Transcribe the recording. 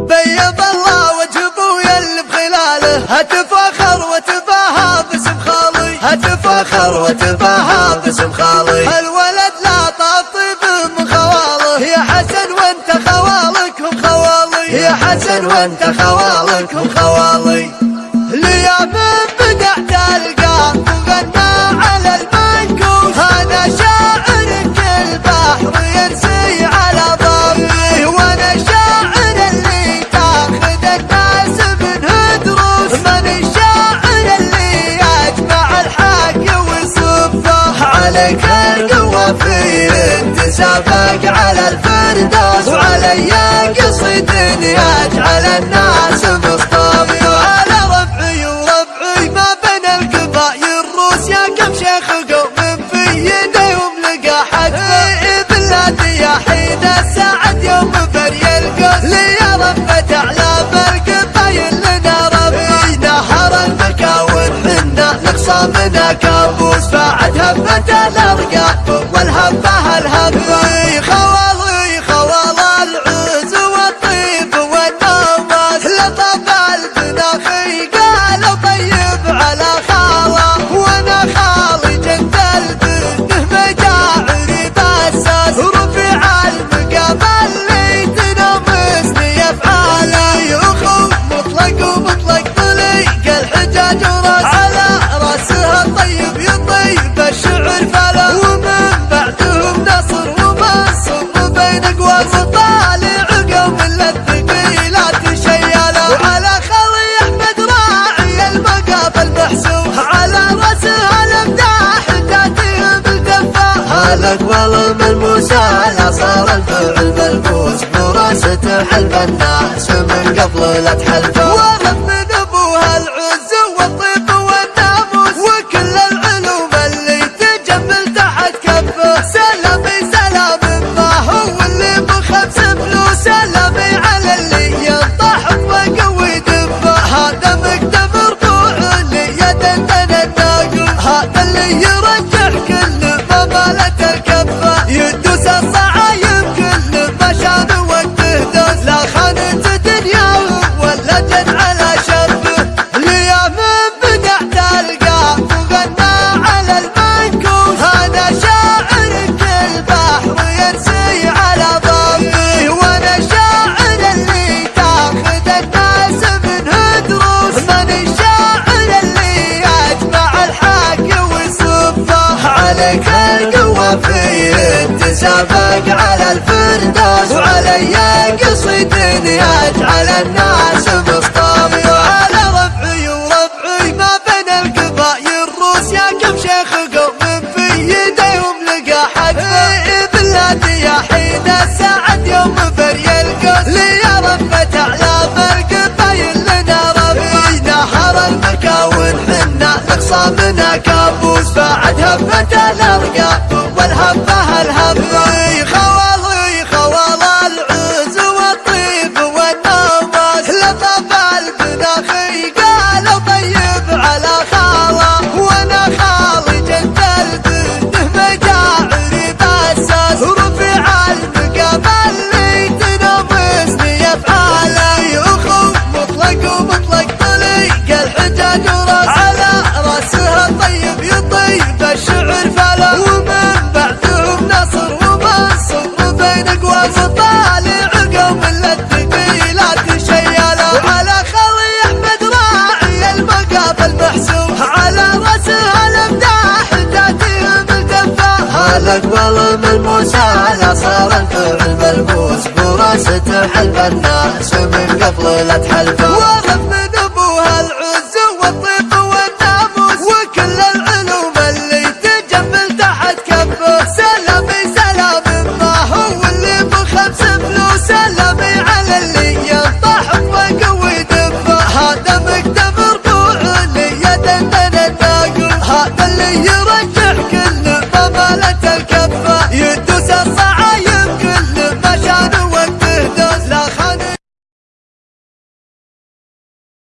بيض الله وجه ابويا بخلاله. اتفاخر وتباها باسم خالي هتفخر واتفاهى باسم خالي هالولد لا طيب من خواله يا حسن وانت خوالك هم خوالي. يا حسن وانت خوالك عليك فرد وفير تسابق على الفردوس وعلي قصيدة. وصامنا كابوس بعد همة الأرقام. استقبل من موسى لا صار الفعل ملبوس براسه تحلف الناس من قبل لا تحلفه الغالة تركبها عينك هالقوة في تسابق على الفردوس وعلي قصيد اجعل الناس بخطابي وعلى رفعي وربعي ما بين القبائل الروس يا كم شيخ قوم في يديهم لقى حد صار تحلف البوس براسته حلف الناس ومن قبل لا تحلفه